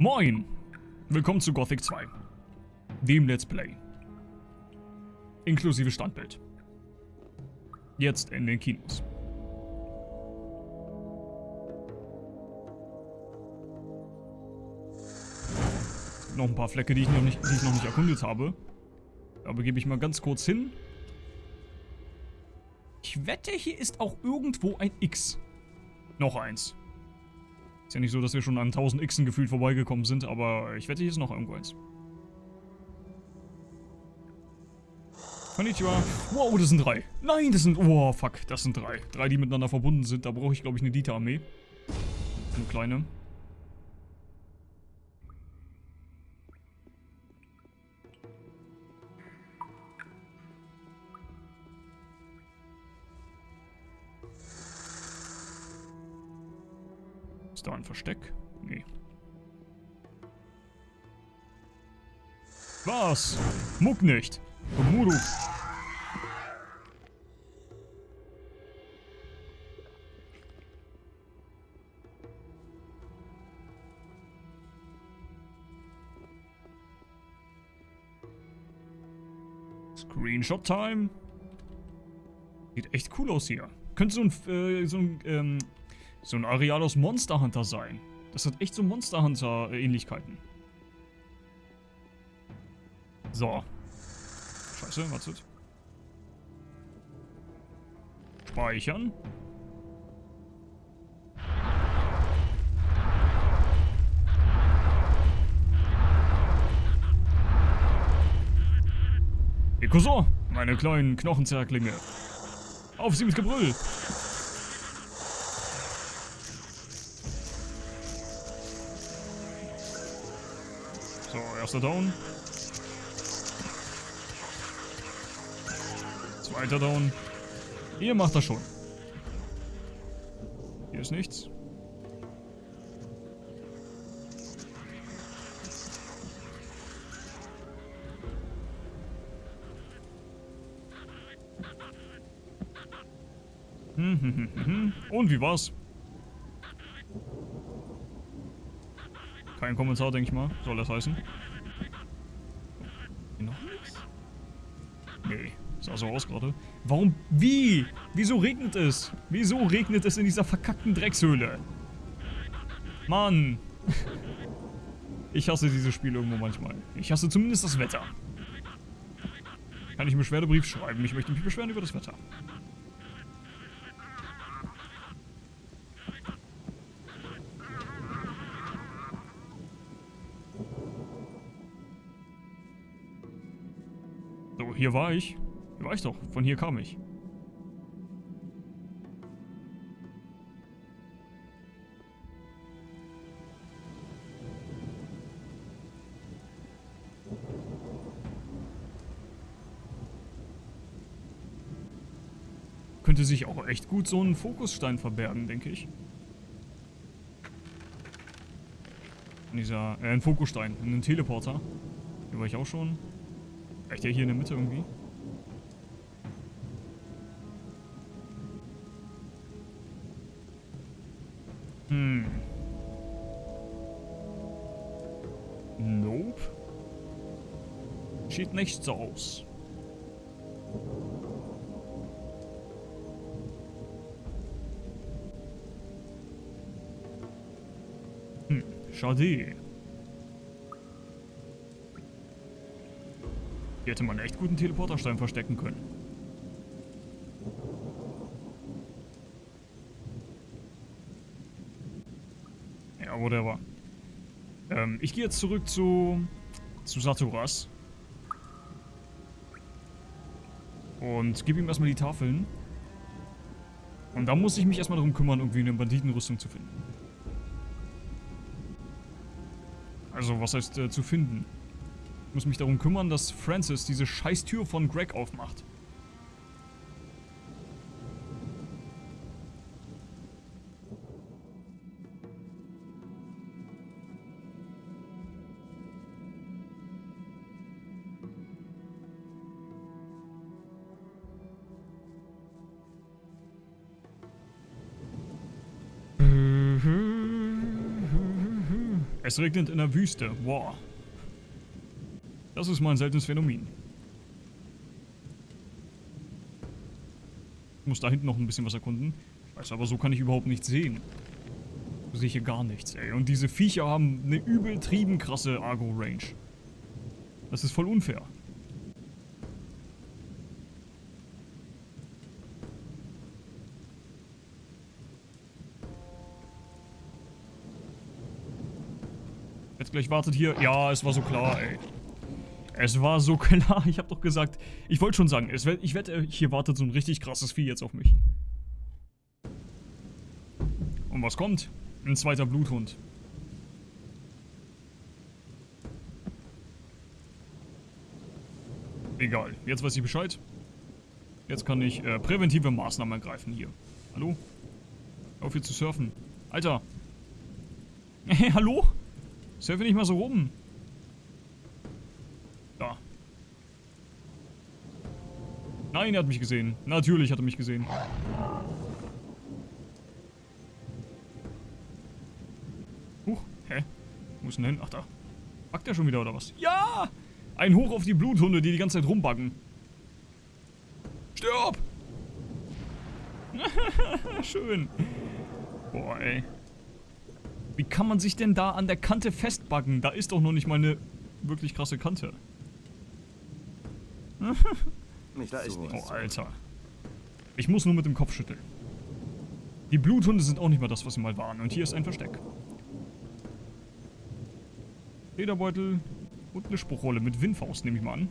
Moin! Willkommen zu Gothic 2. Dem Let's Play. Inklusive Standbild. Jetzt in den Kinos. Noch ein paar Flecke, die ich noch nicht, die ich noch nicht erkundet habe. Da begebe ich mal ganz kurz hin. Ich wette, hier ist auch irgendwo ein X. Noch eins. Ist ja nicht so, dass wir schon an 1000 Xen gefühlt vorbeigekommen sind, aber ich wette, hier ist noch irgendwo eins. Konnichiwa. Wow, das sind drei. Nein, das sind... Oh, fuck, das sind drei. Drei, die miteinander verbunden sind. Da brauche ich, glaube ich, eine Dieter-Armee. Eine kleine. Ist da ein Versteck? Nee. Was? Muck nicht. Muru. Screenshot Time. Sieht echt cool aus hier. Könnte so ein, äh, so ein, ähm, so ein Areal aus Monster Hunter sein. Das hat echt so Monster Hunter Ähnlichkeiten. So. Scheiße, wartet. Speichern. Ekuso, meine kleinen Knochenzerklinge. Auf sie mit Gebrüll. Down. Zweiter Down. Ihr macht das schon. Hier ist nichts. Hm, hm, hm. Und wie war's? Kein Kommentar, denke ich mal. Soll das heißen? Noch nichts? Nee, sah so aus gerade. Warum? Wie? Wieso regnet es? Wieso regnet es in dieser verkackten Dreckshöhle? Mann. Ich hasse dieses Spiel irgendwo manchmal. Ich hasse zumindest das Wetter. Kann ich einen Beschwerdebrief schreiben? Ich möchte mich beschweren über das Wetter. So, hier war ich. Ich doch. Von hier kam ich. Könnte sich auch echt gut so ein Fokusstein verbergen, denke ich. Dieser, äh, ein Fokusstein, ein Teleporter. Hier war ich auch schon. Vielleicht der hier in der Mitte irgendwie. Hm. Nope. Sieht nicht so aus. Hm, schade. Hier hätte man echt guten Teleporterstein verstecken können. Whatever. Ähm, ich gehe jetzt zurück zu, zu Saturas. Und gebe ihm erstmal die Tafeln. Und da muss ich mich erstmal darum kümmern, irgendwie eine Banditenrüstung zu finden. Also, was heißt äh, zu finden? Ich muss mich darum kümmern, dass Francis diese scheiß Tür von Greg aufmacht. Es regnet in der Wüste. Wow. Das ist mal ein seltenes Phänomen. Ich muss da hinten noch ein bisschen was erkunden. Ich weiß aber, so kann ich überhaupt nichts sehen. So sehe ich hier gar nichts, ey. Und diese Viecher haben eine übeltrieben krasse Argo-Range. Das ist voll unfair. Jetzt gleich wartet hier. Ja, es war so klar, ey. Es war so klar. Ich habe doch gesagt, ich wollte schon sagen, es, ich wette, hier wartet so ein richtig krasses Vieh jetzt auf mich. Und was kommt? Ein zweiter Bluthund. Egal, jetzt weiß ich Bescheid. Jetzt kann ich äh, präventive Maßnahmen ergreifen hier. Hallo? Auf hier zu surfen. Alter! Hey, hallo? Surfe nicht mal so rum. Da. Nein, er hat mich gesehen. Natürlich hat er mich gesehen. Huch, hä? Wo ist denn hin? Ach da. Backt er schon wieder oder was? Ja! Ein Hoch auf die Bluthunde, die die ganze Zeit rumbaggen. Stirb! Schön. Boah, ey. Wie kann man sich denn da an der Kante festbaggen? Da ist doch noch nicht mal eine wirklich krasse Kante. nicht da ist Oh, Alter. Ich muss nur mit dem Kopf schütteln. Die Bluthunde sind auch nicht mal das, was sie mal waren. Und hier ist ein Versteck. Lederbeutel und eine Spruchrolle mit Windfaust, nehme ich mal an.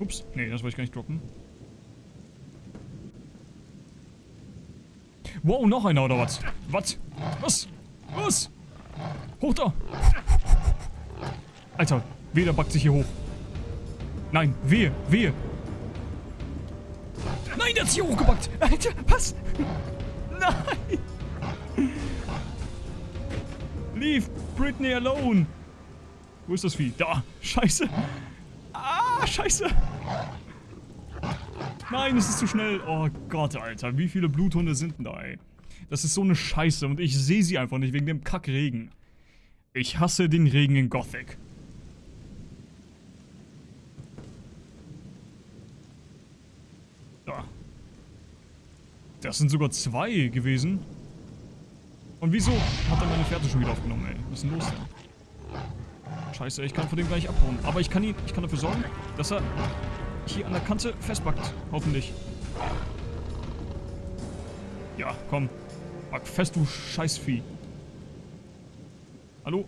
Ups, nee, das wollte ich gar nicht droppen. Wow, noch einer oder was? Was? Was? Was? Hoch da! Alter, Weder backt sich hier hoch. Nein, wehe, wehe. Nein, der hat sich hier hochgebackt. Alter, was? Nein. Leave Britney alone. Wo ist das Vieh? Da. Scheiße. Ah, scheiße. Nein, es ist zu schnell. Oh Gott, Alter. Wie viele Bluthunde sind denn da, ey? Das ist so eine Scheiße und ich sehe sie einfach nicht wegen dem Kackregen. Ich hasse den Regen in Gothic. Da. Das sind sogar zwei gewesen. Und wieso hat er meine Fährte schon wieder aufgenommen, ey? Was ist denn los da? Scheiße, ich kann von dem gleich abhauen. Aber ich kann ihn, ich kann dafür sorgen, dass er hier an der Kante festbackt. Hoffentlich. Ja, komm. Back fest, du Scheißvieh. Hallo?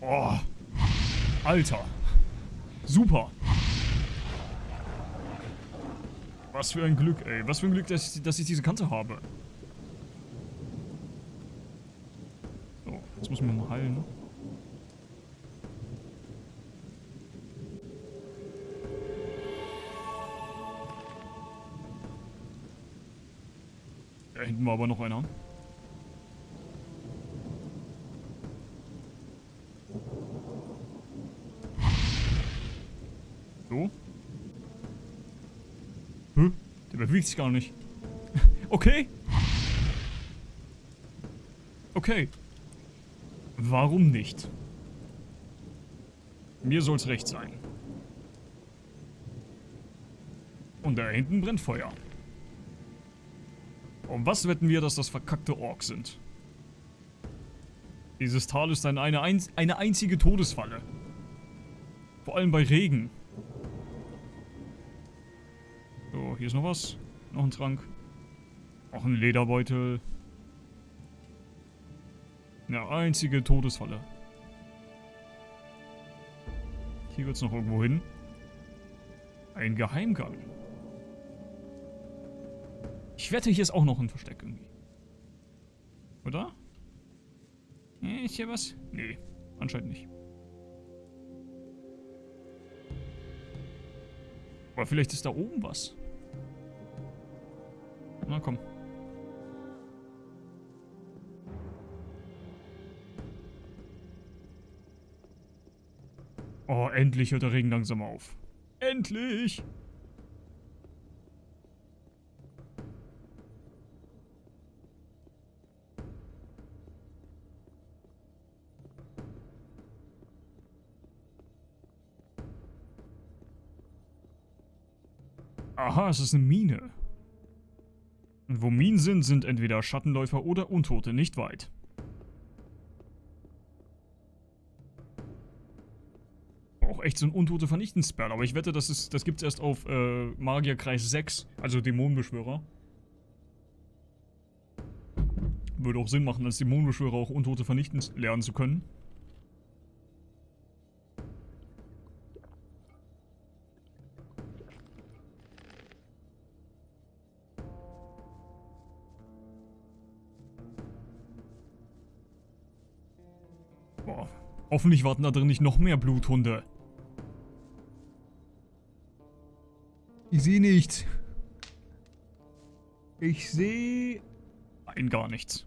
Oh. Alter. Super. Was für ein Glück, ey. Was für ein Glück, dass ich, dass ich diese Kante habe. Hinten war aber noch einer. So. Hä? Der bewegt sich gar nicht. Okay. Okay. Warum nicht? Mir soll's recht sein. Und da hinten brennt Feuer. Um was wetten wir, dass das verkackte Orks sind? Dieses Tal ist eine, eine, eine einzige Todesfalle. Vor allem bei Regen. So, hier ist noch was. Noch ein Trank. Auch ein Lederbeutel. Eine einzige Todesfalle. Hier wird es noch irgendwo hin. Ein Geheimgang. Ich wette, hier ist auch noch ein Versteck irgendwie. Oder? Ist hier was? Nee, anscheinend nicht. Aber vielleicht ist da oben was. Na komm. Oh, endlich hört der Regen langsam auf. Endlich! Aha, es ist eine Mine. Und wo Minen sind, sind entweder Schattenläufer oder Untote nicht weit. Auch echt so ein Untote Vernichtensspell, aber ich wette, das, ist, das gibt's erst auf äh, Magierkreis 6, also Dämonenbeschwörer. Würde auch Sinn machen, als Dämonenbeschwörer auch Untote vernichten lernen zu können. Boah. Hoffentlich warten da drin nicht noch mehr Bluthunde. Ich sehe nichts. Ich sehe... Nein, gar nichts.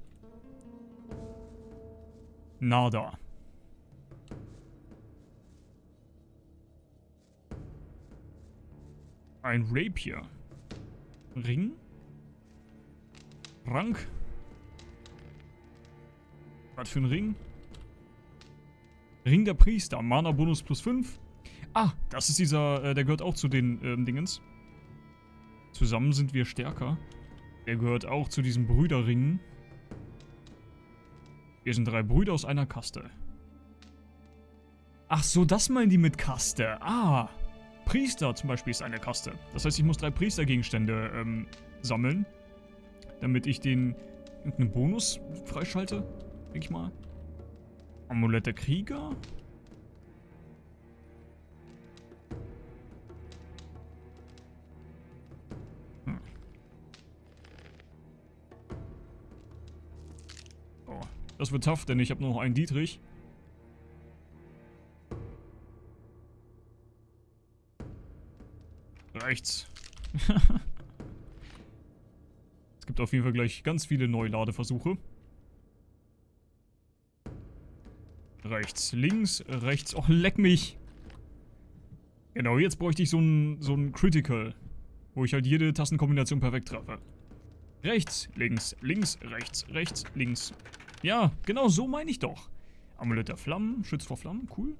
Nada. Ein Rapier. Ring? Rank? Was für ein Ring? Ring der Priester, Mana Bonus plus 5. Ah, das ist dieser, äh, der gehört auch zu den ähm, Dingens. Zusammen sind wir stärker. Der gehört auch zu diesen Brüderringen. Wir sind drei Brüder aus einer Kaste. Ach so, das meinen die mit Kaste. Ah, Priester zum Beispiel ist eine Kaste. Das heißt, ich muss drei Priestergegenstände ähm, sammeln, damit ich den irgendeinen Bonus freischalte, denke ich mal. Amulett der Krieger? Hm. Oh, das wird tough, denn ich habe nur noch einen Dietrich. Rechts. es gibt auf jeden Fall gleich ganz viele Neuladeversuche. Rechts, links, rechts. Oh, leck mich. Genau, jetzt bräuchte ich so ein, so ein Critical. Wo ich halt jede Tastenkombination perfekt treffe. Rechts, links, links, rechts, rechts, links. Ja, genau so meine ich doch. Amulett der Flammen, schützt vor Flammen, cool.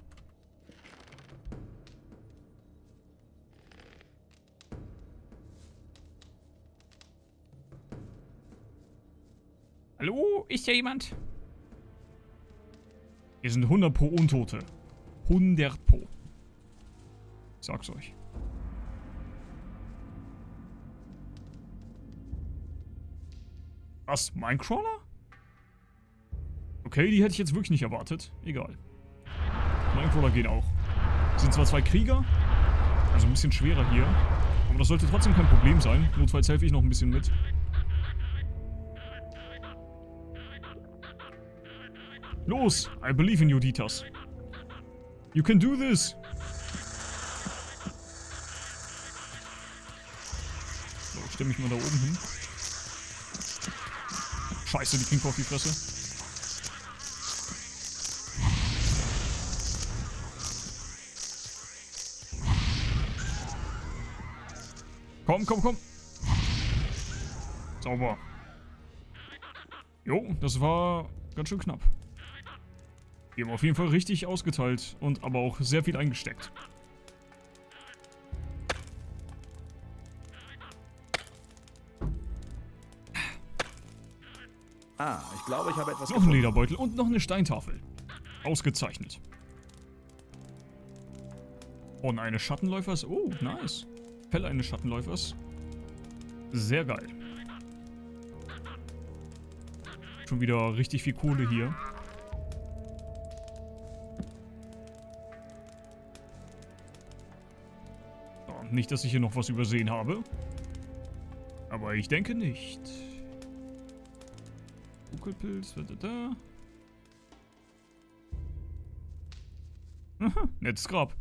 Hallo, ist hier jemand? Hier sind 100 pro Untote. 100 pro. Ich sag's euch. Was? Minecrawler? Okay, die hätte ich jetzt wirklich nicht erwartet. Egal. Minecrawler gehen auch. Sind zwar zwei Krieger, also ein bisschen schwerer hier. Aber das sollte trotzdem kein Problem sein. Notfalls helfe ich noch ein bisschen mit. Los! I believe in you, Ditas. You can do this! So, ich stelle mich mal da oben hin. Scheiße, die kriegen auf die Fresse. Komm, komm, komm. Sauber. Jo, das war ganz schön knapp. Die haben auf jeden Fall richtig ausgeteilt und aber auch sehr viel eingesteckt. Ah, ich glaube, ich habe etwas Noch ein Lederbeutel und noch eine Steintafel. Ausgezeichnet. Und eine Schattenläufers. Oh, nice. Fälle eines Schattenläufers. Sehr geil. Schon wieder richtig viel Kohle hier. Nicht, dass ich hier noch was übersehen habe. Aber ich denke nicht. Buckelpilz, da, da, da. Aha, nettes Grab.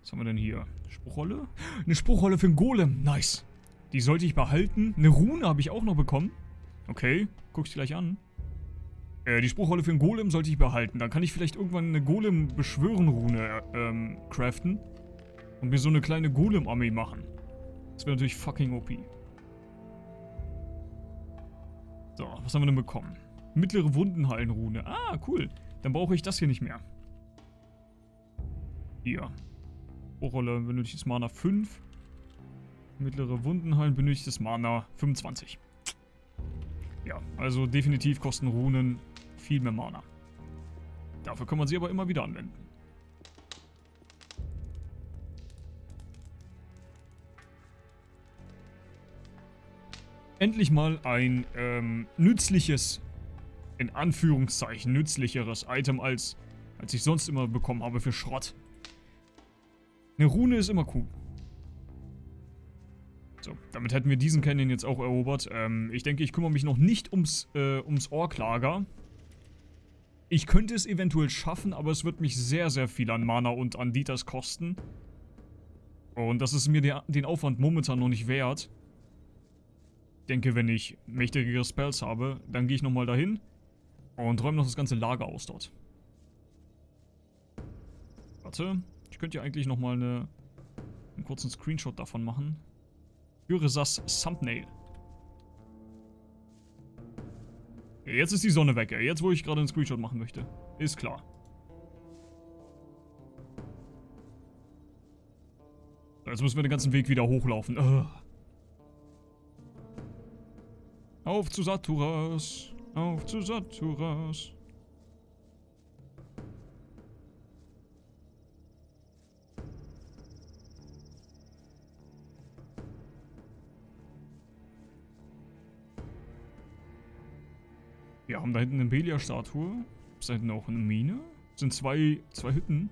Was haben wir denn hier? Spruchrolle? Eine Spruchrolle für einen Golem. Nice. Die sollte ich behalten. Eine Rune habe ich auch noch bekommen. Okay, guck ich gleich an. Äh, die Spruchrolle für einen Golem sollte ich behalten. Dann kann ich vielleicht irgendwann eine Golem-Beschwören-Rune ähm, craften. Und mir so eine kleine Golem-Armee machen. Das wäre natürlich fucking OP. So, was haben wir denn bekommen? Mittlere Wundenhallenrune. Ah, cool. Dann brauche ich das hier nicht mehr. Hier. Spruchrolle benötigt Mana 5. Mittlere Wundenhallen benötigt das Mana 25. Ja, also definitiv kosten Runen viel mehr Mana. Dafür kann man sie aber immer wieder anwenden. Endlich mal ein ähm, nützliches, in Anführungszeichen nützlicheres Item als, als ich sonst immer bekommen habe für Schrott. Eine Rune ist immer cool. So, damit hätten wir diesen Canyon jetzt auch erobert. Ähm, ich denke, ich kümmere mich noch nicht ums, äh, ums Orklager. Ich könnte es eventuell schaffen, aber es wird mich sehr, sehr viel an Mana und an Dieters kosten. Und das ist mir der, den Aufwand momentan noch nicht wert. Denke, wenn ich mächtigere Spells habe, dann gehe ich nochmal dahin und räume noch das ganze Lager aus dort. Warte, ich könnte ja eigentlich nochmal eine, einen kurzen Screenshot davon machen. Gyrisas Thumbnail. Jetzt ist die Sonne weg. Jetzt, wo ich gerade einen Screenshot machen möchte. Ist klar. Jetzt müssen wir den ganzen Weg wieder hochlaufen. Ugh. Auf zu Saturas. Auf zu Saturas. Wir haben da hinten eine Belia-Statue. Ist da hinten auch eine Mine? Das sind zwei, zwei Hütten.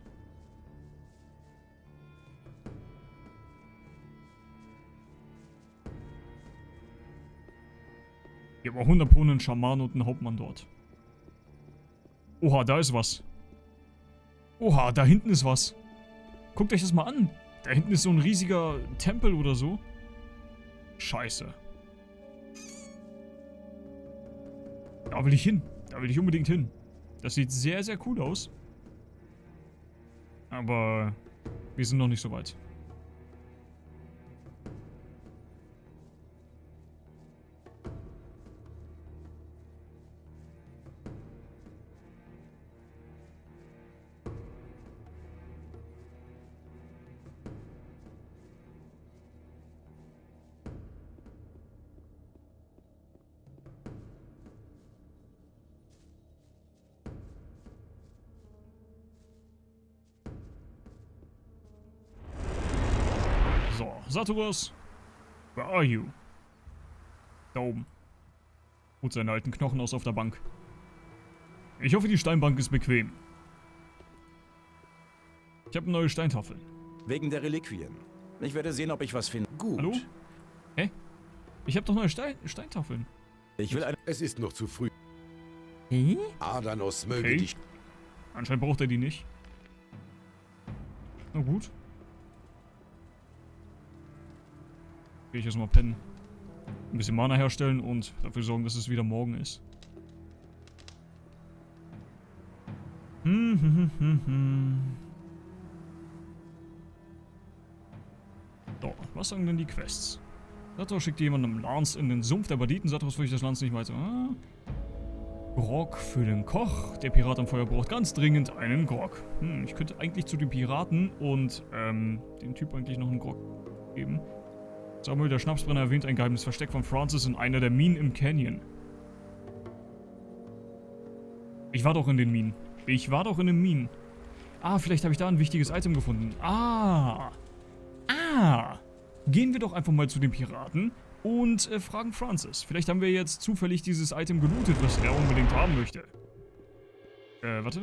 Hier haben 100 Pro einen Schaman und einen Hauptmann dort. Oha, da ist was. Oha, da hinten ist was. Guckt euch das mal an. Da hinten ist so ein riesiger Tempel oder so. Scheiße. Da will ich hin. Da will ich unbedingt hin. Das sieht sehr, sehr cool aus. Aber wir sind noch nicht so weit. So, Saturas, where are you? Da oben. Ruht seine alten Knochen aus auf der Bank. Ich hoffe, die Steinbank ist bequem. Ich habe eine neue Steintafel. Wegen der Reliquien. Ich werde sehen, ob ich was finde. Gut. Hallo? Hä? Ich habe doch neue Stein Steintafeln. Ich will eine... Es ist noch zu früh. Hä? Adanos möge Okay. dich. Anscheinend braucht er die nicht. Na gut. Gehe ich erstmal pennen. Ein bisschen Mana herstellen und dafür sorgen, dass es wieder morgen ist. Hm, hm, hm, hm, hm. So, was sagen denn die Quests? Sator schickt jemandem Lance in den Sumpf der Banditen. Sator fürchtet das Lance nicht weiter. Ah. Grog für den Koch. Der Pirat am Feuer braucht ganz dringend einen Grog. Hm, ich könnte eigentlich zu den Piraten und ähm, dem Typ eigentlich noch einen Grog geben. Samuel, der Schnapsbrenner, erwähnt ein geheimes Versteck von Francis in einer der Minen im Canyon. Ich war doch in den Minen. Ich war doch in den Minen. Ah, vielleicht habe ich da ein wichtiges Item gefunden. Ah. Ah. Gehen wir doch einfach mal zu den Piraten und äh, fragen Francis. Vielleicht haben wir jetzt zufällig dieses Item gelootet, was er unbedingt haben möchte. Äh, warte.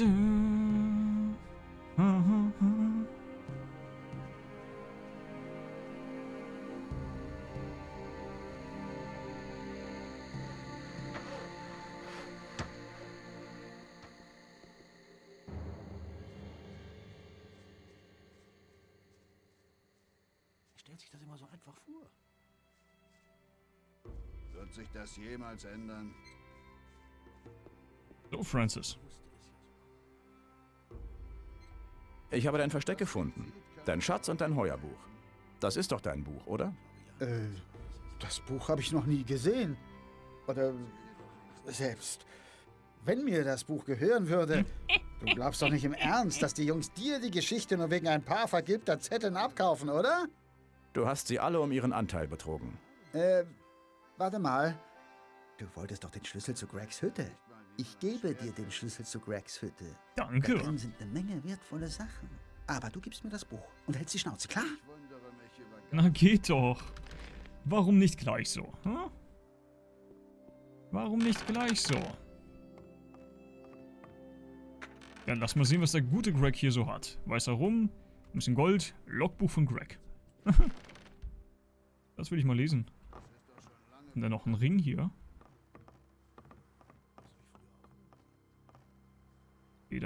Hm, hm, hm, stellt sich das immer so einfach vor? Wird sich das jemals ändern? So, Francis. Ich habe dein Versteck gefunden. Dein Schatz und dein Heuerbuch. Das ist doch dein Buch, oder? Äh, das Buch habe ich noch nie gesehen. Oder selbst. Wenn mir das Buch gehören würde. Du glaubst doch nicht im Ernst, dass die Jungs dir die Geschichte nur wegen ein paar vergilbter Zetteln abkaufen, oder? Du hast sie alle um ihren Anteil betrogen. Äh, warte mal. Du wolltest doch den Schlüssel zu Gregs Hütte. Ich gebe dir den Schlüssel zu Gregs Hütte. Da Danke. drin sind eine Menge wertvolle Sachen. Aber du gibst mir das Buch und hältst die Schnauze, klar? Na geht doch. Warum nicht gleich so? Hm? Warum nicht gleich so? Ja, lass mal sehen, was der gute Greg hier so hat. Weißer Rum, ein bisschen Gold, Logbuch von Greg. das will ich mal lesen. Und dann noch ein Ring hier.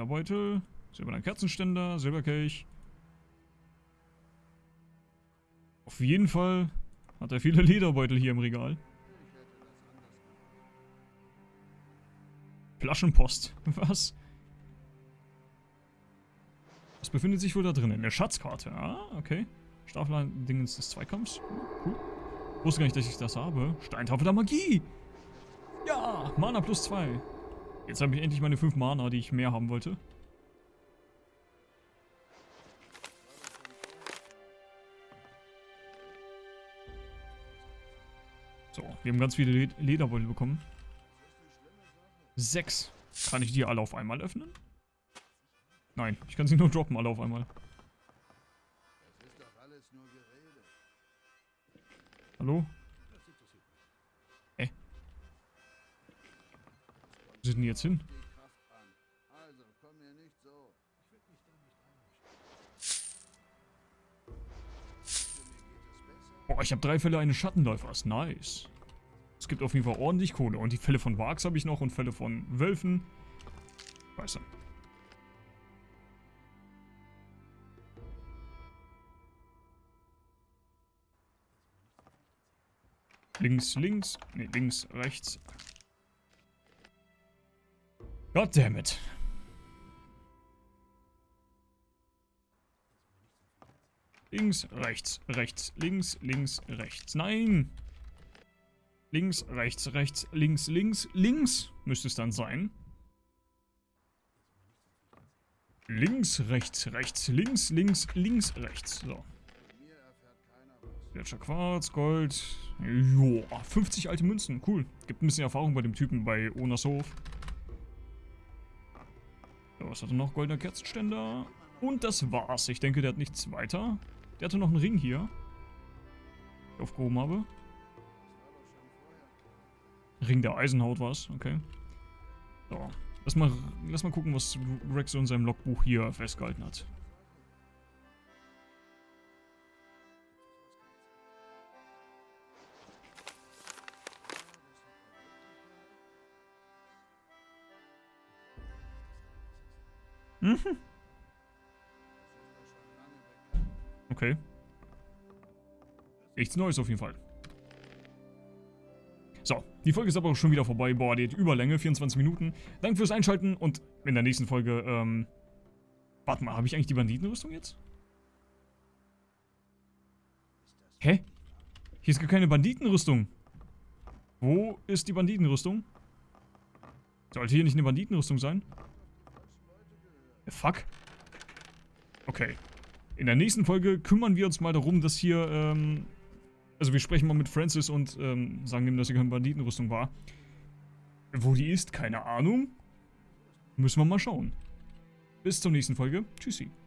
Lederbeutel, silberner Kerzenständer, Silberkelch. Auf jeden Fall hat er viele Lederbeutel hier im Regal. Flaschenpost. Was? Was befindet sich wohl da drin? Eine Schatzkarte. Ah, okay. Staffeldingens des Zweikampfs. Oh, cool. Wusste gar nicht, dass ich das habe. Steintafel der Magie. Ja, Mana plus 2. Jetzt habe ich endlich meine 5 Mana, die ich mehr haben wollte. So, wir haben ganz viele Led Lederbeutel bekommen. Sechs. Kann ich die alle auf einmal öffnen? Nein, ich kann sie nur droppen, alle auf einmal. Hallo? Sind die jetzt hin? Boah, ich habe drei Fälle eines Schattenläufers. Nice. Es gibt auf jeden Fall ordentlich Kohle. Und die Fälle von Wargs habe ich noch und Fälle von Wölfen. Weißt du. Links, links. Ne, links, rechts. Goddammit. Links, rechts, rechts, links, links, rechts. Nein! Links, rechts, rechts, links, links, links müsste es dann sein. Links, rechts, rechts, links, links, links, rechts. So. Gletscher Quarz, Gold. Joa, 50 alte Münzen. Cool. Gibt ein bisschen Erfahrung bei dem Typen bei Onas Hof. Was hat er noch? Goldener Kerzenständer. Und das war's. Ich denke, der hat nichts weiter. Der hatte noch einen Ring hier. Den ich aufgehoben habe. Ring der Eisenhaut war's. Okay. So. Lass mal, lass mal gucken, was Rex in seinem Logbuch hier festgehalten hat. Mhm. Okay. Nichts Neues auf jeden Fall. So, die Folge ist aber auch schon wieder vorbei. Boah, die hat Überlänge, 24 Minuten. Danke fürs Einschalten und in der nächsten Folge, ähm... Warte mal, habe ich eigentlich die Banditenrüstung jetzt? Hä? Hier ist gar keine Banditenrüstung. Wo ist die Banditenrüstung? Sollte hier nicht eine Banditenrüstung sein? Fuck. Okay. In der nächsten Folge kümmern wir uns mal darum, dass hier, ähm... Also wir sprechen mal mit Francis und ähm, sagen ihm, dass hier keine Banditenrüstung war. Wo die ist, keine Ahnung. Müssen wir mal schauen. Bis zur nächsten Folge. Tschüssi.